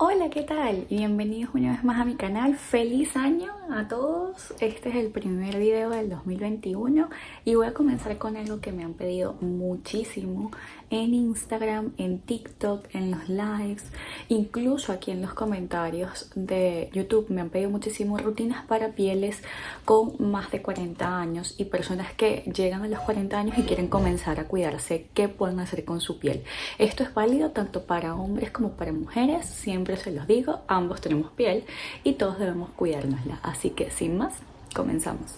Hola, ¿qué tal? Bienvenidos una vez más a mi canal. ¡Feliz año a todos! Este es el primer video del 2021 y voy a comenzar con algo que me han pedido muchísimo en Instagram, en TikTok, en los lives, incluso aquí en los comentarios de YouTube me han pedido muchísimo rutinas para pieles con más de 40 años y personas que llegan a los 40 años y quieren comenzar a cuidarse, ¿qué pueden hacer con su piel? Esto es válido tanto para hombres como para mujeres, siempre se los digo, ambos tenemos piel y todos debemos cuidárnosla. Así que sin más, comenzamos.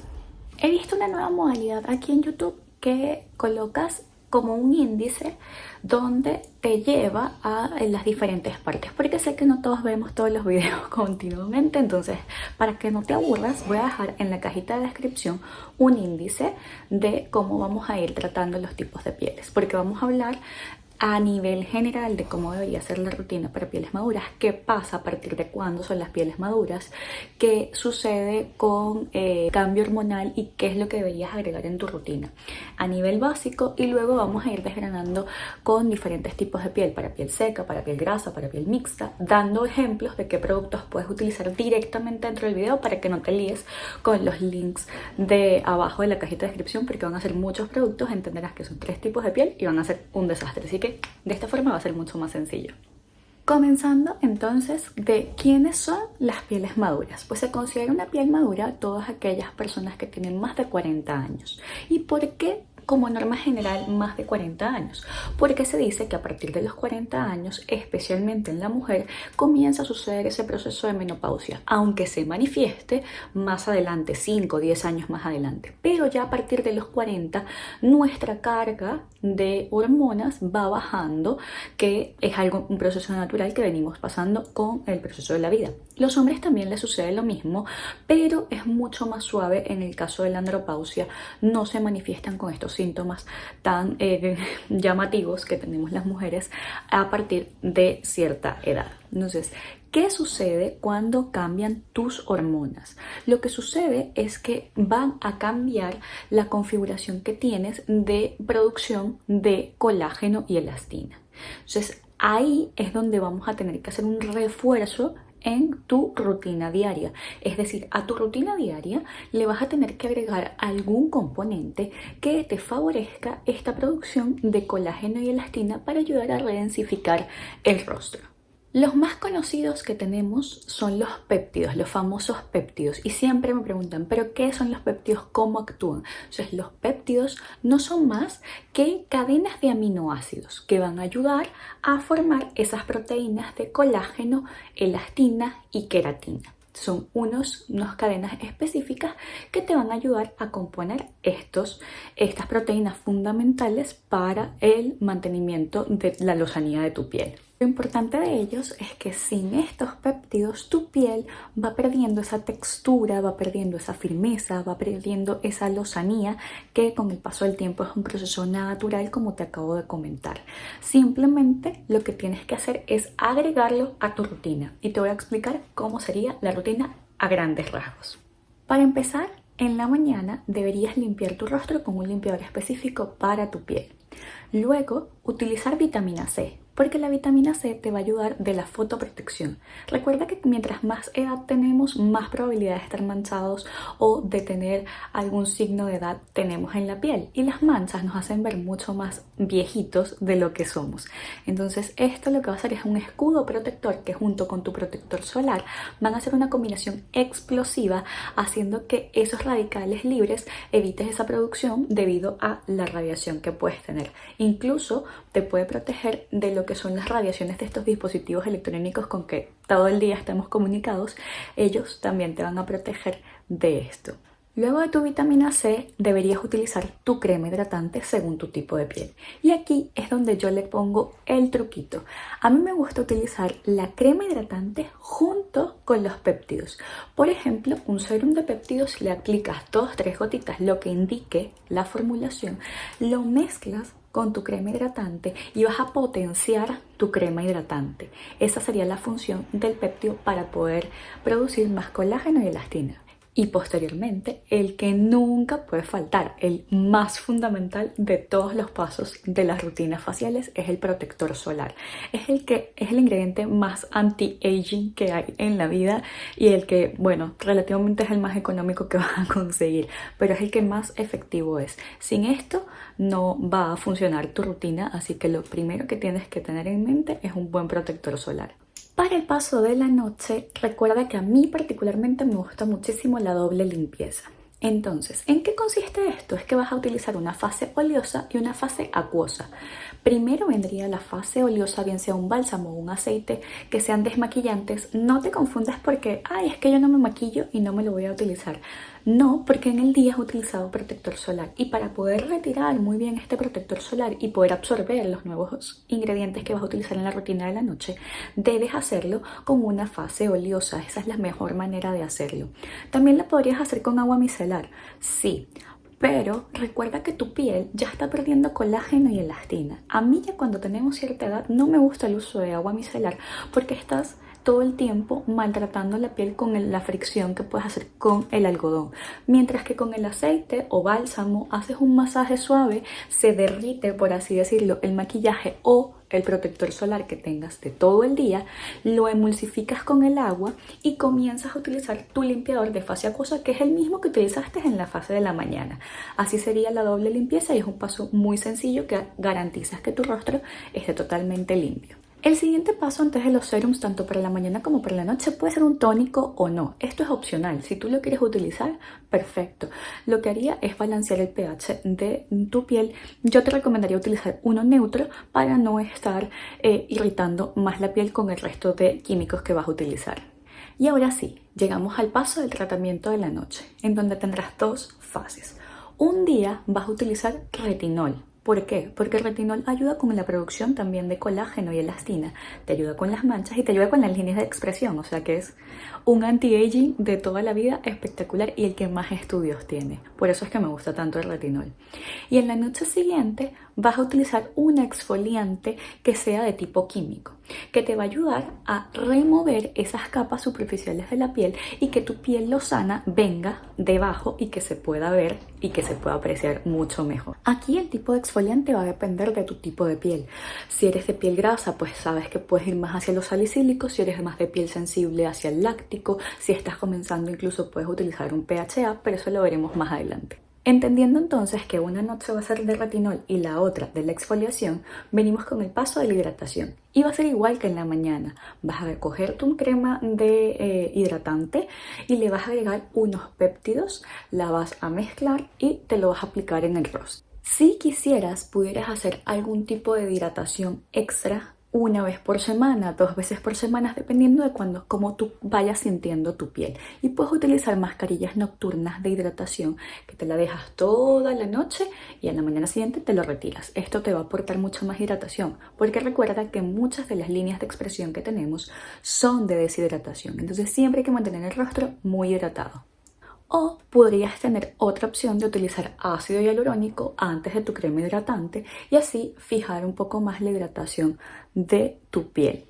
He visto una nueva modalidad aquí en YouTube que colocas como un índice donde te lleva a las diferentes partes porque sé que no todos vemos todos los videos continuamente entonces para que no te aburras voy a dejar en la cajita de descripción un índice de cómo vamos a ir tratando los tipos de pieles porque vamos a hablar a nivel general de cómo debería ser la rutina para pieles maduras, qué pasa a partir de cuándo son las pieles maduras, qué sucede con eh, cambio hormonal y qué es lo que deberías agregar en tu rutina. A nivel básico y luego vamos a ir desgranando con diferentes tipos de piel, para piel seca, para piel grasa, para piel mixta, dando ejemplos de qué productos puedes utilizar directamente dentro del video para que no te líes con los links de abajo de la cajita de descripción porque van a ser muchos productos, entenderás que son tres tipos de piel y van a ser un desastre, así que de esta forma va a ser mucho más sencillo. Comenzando entonces de quiénes son las pieles maduras. Pues se considera una piel madura todas aquellas personas que tienen más de 40 años. ¿Y por qué como norma general más de 40 años, porque se dice que a partir de los 40 años, especialmente en la mujer, comienza a suceder ese proceso de menopausia, aunque se manifieste más adelante, 5 o 10 años más adelante. Pero ya a partir de los 40, nuestra carga de hormonas va bajando, que es algo, un proceso natural que venimos pasando con el proceso de la vida. Los hombres también les sucede lo mismo, pero es mucho más suave en el caso de la andropausia, no se manifiestan con estos síntomas tan eh, llamativos que tenemos las mujeres a partir de cierta edad. Entonces, ¿Qué sucede cuando cambian tus hormonas? Lo que sucede es que van a cambiar la configuración que tienes de producción de colágeno y elastina. Entonces, ahí es donde vamos a tener que hacer un refuerzo en tu rutina diaria. Es decir, a tu rutina diaria le vas a tener que agregar algún componente que te favorezca esta producción de colágeno y elastina para ayudar a redensificar el rostro. Los más conocidos que tenemos son los péptidos, los famosos péptidos. Y siempre me preguntan, ¿pero qué son los péptidos? ¿Cómo actúan? Entonces, los péptidos no son más que cadenas de aminoácidos que van a ayudar a formar esas proteínas de colágeno, elastina y queratina son unos, unas cadenas específicas que te van a ayudar a componer estos, estas proteínas fundamentales para el mantenimiento de la lozanía de tu piel. Lo importante de ellos es que sin estos péptidos tu piel va perdiendo esa textura, va perdiendo esa firmeza, va perdiendo esa lozanía que con el paso del tiempo es un proceso natural como te acabo de comentar. Simplemente lo que tienes que hacer es agregarlo a tu rutina y te voy a explicar cómo sería la rutina a grandes rasgos. Para empezar, en la mañana deberías limpiar tu rostro con un limpiador específico para tu piel. Luego, utilizar vitamina C porque la vitamina C te va a ayudar de la fotoprotección. Recuerda que mientras más edad tenemos, más probabilidad de estar manchados o de tener algún signo de edad tenemos en la piel. Y las manchas nos hacen ver mucho más viejitos de lo que somos. Entonces esto lo que va a hacer es un escudo protector que junto con tu protector solar van a hacer una combinación explosiva haciendo que esos radicales libres evites esa producción debido a la radiación que puedes tener. Incluso te puede proteger de lo que que son las radiaciones de estos dispositivos electrónicos con que todo el día estamos comunicados, ellos también te van a proteger de esto. Luego de tu vitamina C deberías utilizar tu crema hidratante según tu tipo de piel. Y aquí es donde yo le pongo el truquito. A mí me gusta utilizar la crema hidratante junto con los péptidos. Por ejemplo, un serum de péptidos le aplicas dos, tres gotitas, lo que indique la formulación, lo mezclas con tu crema hidratante y vas a potenciar tu crema hidratante. Esa sería la función del péptido para poder producir más colágeno y elastina. Y posteriormente, el que nunca puede faltar, el más fundamental de todos los pasos de las rutinas faciales es el protector solar. Es el que es el ingrediente más anti-aging que hay en la vida y el que, bueno, relativamente es el más económico que vas a conseguir, pero es el que más efectivo es. Sin esto no va a funcionar tu rutina, así que lo primero que tienes que tener en mente es un buen protector solar. Para el paso de la noche, recuerda que a mí particularmente me gusta muchísimo la doble limpieza. Entonces, ¿en qué consiste esto? Es que vas a utilizar una fase oleosa y una fase acuosa. Primero vendría la fase oleosa, bien sea un bálsamo o un aceite, que sean desmaquillantes. No te confundas porque, ay, es que yo no me maquillo y no me lo voy a utilizar. No, porque en el día has utilizado protector solar y para poder retirar muy bien este protector solar y poder absorber los nuevos ingredientes que vas a utilizar en la rutina de la noche, debes hacerlo con una fase oleosa. Esa es la mejor manera de hacerlo. También la podrías hacer con agua micelar, sí, pero recuerda que tu piel ya está perdiendo colágeno y elastina. A mí ya cuando tenemos cierta edad no me gusta el uso de agua micelar porque estás todo el tiempo maltratando la piel con la fricción que puedes hacer con el algodón. Mientras que con el aceite o bálsamo haces un masaje suave, se derrite, por así decirlo, el maquillaje o el protector solar que tengas de todo el día, lo emulsificas con el agua y comienzas a utilizar tu limpiador de fase acuosa que es el mismo que utilizaste en la fase de la mañana. Así sería la doble limpieza y es un paso muy sencillo que garantizas que tu rostro esté totalmente limpio. El siguiente paso antes de los serums, tanto para la mañana como para la noche, puede ser un tónico o no. Esto es opcional. Si tú lo quieres utilizar, perfecto. Lo que haría es balancear el pH de tu piel. Yo te recomendaría utilizar uno neutro para no estar eh, irritando más la piel con el resto de químicos que vas a utilizar. Y ahora sí, llegamos al paso del tratamiento de la noche, en donde tendrás dos fases. Un día vas a utilizar retinol, ¿Por qué? Porque el retinol ayuda con la producción también de colágeno y elastina, te ayuda con las manchas y te ayuda con las líneas de expresión, o sea que es un anti-aging de toda la vida espectacular y el que más estudios tiene. Por eso es que me gusta tanto el retinol. Y en la noche siguiente vas a utilizar un exfoliante que sea de tipo químico, que te va a ayudar a remover esas capas superficiales de la piel y que tu piel lozana venga debajo y que se pueda ver y que se pueda apreciar mucho mejor. Aquí el tipo de exfoliante va a depender de tu tipo de piel. Si eres de piel grasa, pues sabes que puedes ir más hacia los salicílicos, si eres más de piel sensible hacia el láctico, si estás comenzando incluso puedes utilizar un PHA, pero eso lo veremos más adelante. Entendiendo entonces que una noche va a ser de retinol y la otra de la exfoliación, venimos con el paso de la hidratación. Y va a ser igual que en la mañana. Vas a coger tu crema de eh, hidratante y le vas a agregar unos péptidos, la vas a mezclar y te lo vas a aplicar en el rostro. Si quisieras, pudieras hacer algún tipo de hidratación extra una vez por semana, dos veces por semana, dependiendo de cuando, cómo tú vayas sintiendo tu piel. Y puedes utilizar mascarillas nocturnas de hidratación que te la dejas toda la noche y en la mañana siguiente te lo retiras. Esto te va a aportar mucho más hidratación porque recuerda que muchas de las líneas de expresión que tenemos son de deshidratación. Entonces siempre hay que mantener el rostro muy hidratado. O podrías tener otra opción de utilizar ácido hialurónico antes de tu crema hidratante y así fijar un poco más la hidratación de tu piel.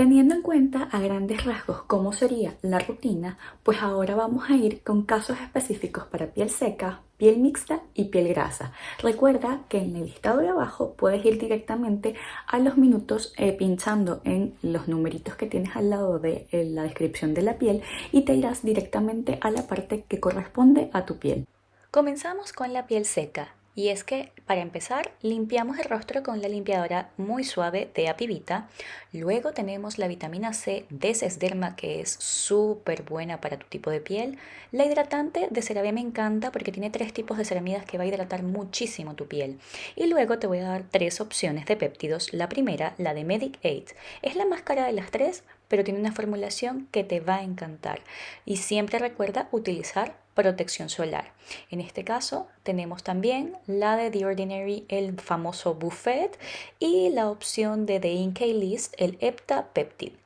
Teniendo en cuenta a grandes rasgos cómo sería la rutina, pues ahora vamos a ir con casos específicos para piel seca, piel mixta y piel grasa. Recuerda que en el listado de abajo puedes ir directamente a los minutos eh, pinchando en los numeritos que tienes al lado de eh, la descripción de la piel y te irás directamente a la parte que corresponde a tu piel. Comenzamos con la piel seca. Y es que, para empezar, limpiamos el rostro con la limpiadora muy suave de Apivita. Luego tenemos la vitamina C de Sesderma, que es súper buena para tu tipo de piel. La hidratante de CeraVe me encanta porque tiene tres tipos de ceramidas que va a hidratar muchísimo tu piel. Y luego te voy a dar tres opciones de péptidos. La primera, la de Medic 8. Es la más cara de las tres, pero tiene una formulación que te va a encantar. Y siempre recuerda utilizar protección solar. En este caso tenemos también la de The Ordinary, el famoso Buffet, y la opción de The Inkey List, el Epta Peptide.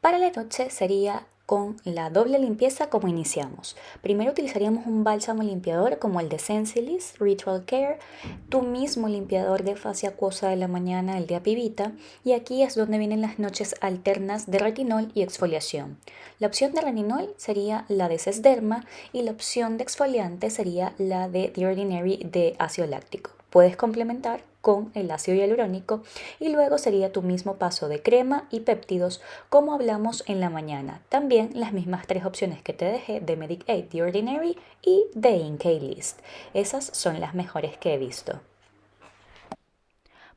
Para la noche sería con la doble limpieza como iniciamos. Primero utilizaríamos un bálsamo limpiador como el de Sensilis Ritual Care, tu mismo limpiador de fase acuosa de la mañana, el de Apivita, y aquí es donde vienen las noches alternas de retinol y exfoliación. La opción de retinol sería la de Sesderma y la opción de exfoliante sería la de The Ordinary de ácido láctico. Puedes complementar con el ácido hialurónico y luego sería tu mismo paso de crema y péptidos como hablamos en la mañana. También las mismas tres opciones que te dejé de Medic Aid, The Ordinary y The Inkey List. Esas son las mejores que he visto.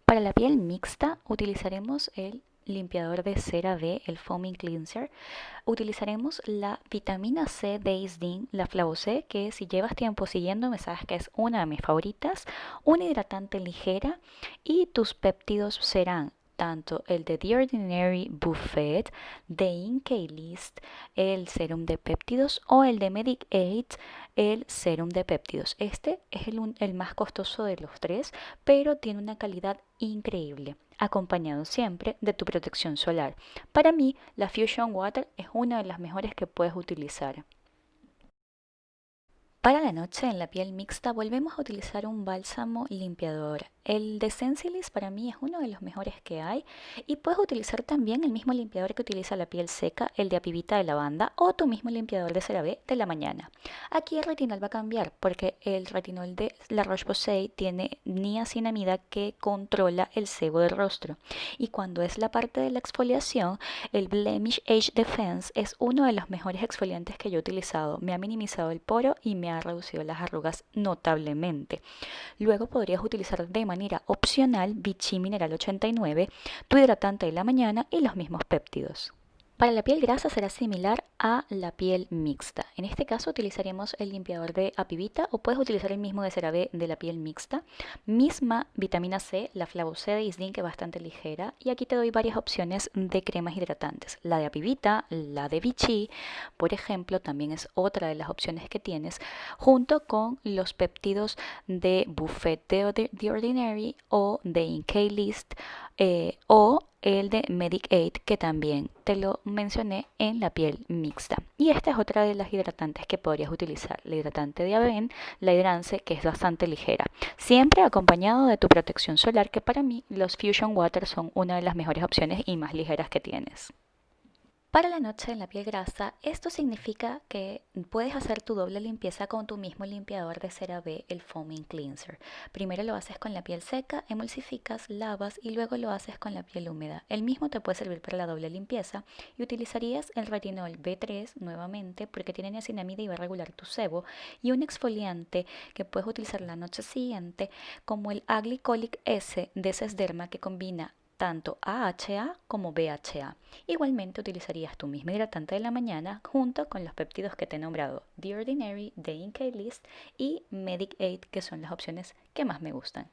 Para la piel mixta utilizaremos el limpiador de cera B, el Foaming Cleanser, utilizaremos la vitamina C de Isdin, la Flavo C, que si llevas tiempo siguiéndome sabes que es una de mis favoritas, una hidratante ligera y tus péptidos serán tanto el de The Ordinary Buffet, de Inkey List, el serum de péptidos o el de Medic Aid, el serum de péptidos. Este es el, el más costoso de los tres, pero tiene una calidad increíble acompañado siempre de tu protección solar. Para mí, la Fusion Water es una de las mejores que puedes utilizar. Para la noche en la piel mixta volvemos a utilizar un bálsamo limpiador. El de Sensilis para mí es uno de los mejores que hay y puedes utilizar también el mismo limpiador que utiliza la piel seca, el de apivita de lavanda o tu mismo limpiador de CeraVe de la mañana. Aquí el retinol va a cambiar porque el retinol de la Roche-Posay tiene niacinamida que controla el sebo del rostro y cuando es la parte de la exfoliación, el Blemish Age Defense es uno de los mejores exfoliantes que yo he utilizado. Me ha minimizado el poro y me ha reducido las arrugas notablemente. Luego podrías utilizar de manera opcional Vichy Mineral 89, tu hidratante de la mañana y los mismos péptidos. Para la piel grasa será similar a la piel mixta. En este caso utilizaremos el limpiador de Apivita o puedes utilizar el mismo de CeraVe de la piel mixta. Misma vitamina C, la Flavo C de Isdin que es bastante ligera y aquí te doy varias opciones de cremas hidratantes. La de Apivita, la de Vichy, por ejemplo, también es otra de las opciones que tienes junto con los péptidos de Buffet de The Ordinary o de Inkey List eh, o el de Medic Aid que también te lo mencioné en la piel mixta. Y esta es otra de las hidratantes que podrías utilizar, la hidratante de Aven, la hidrance que es bastante ligera, siempre acompañado de tu protección solar que para mí los Fusion Water son una de las mejores opciones y más ligeras que tienes. Para la noche en la piel grasa, esto significa que puedes hacer tu doble limpieza con tu mismo limpiador de CeraVe, el Foaming Cleanser. Primero lo haces con la piel seca, emulsificas, lavas y luego lo haces con la piel húmeda. El mismo te puede servir para la doble limpieza y utilizarías el retinol B3 nuevamente porque tiene niacinamida y va a regular tu sebo y un exfoliante que puedes utilizar la noche siguiente como el Aglycolic S de Sesderma que combina tanto AHA como BHA. Igualmente utilizarías tu mismo hidratante de la mañana junto con los péptidos que te he nombrado, The Ordinary, The Inkey List y Medic Aid, que son las opciones que más me gustan.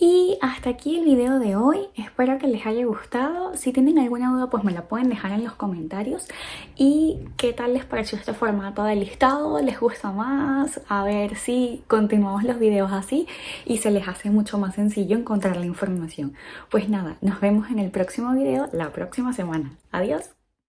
Y hasta aquí el video de hoy, espero que les haya gustado. Si tienen alguna duda pues me la pueden dejar en los comentarios. Y qué tal les pareció este formato de listado, les gusta más, a ver si continuamos los videos así y se les hace mucho más sencillo encontrar la información. Pues nada, nos vemos en el próximo video la próxima semana. Adiós.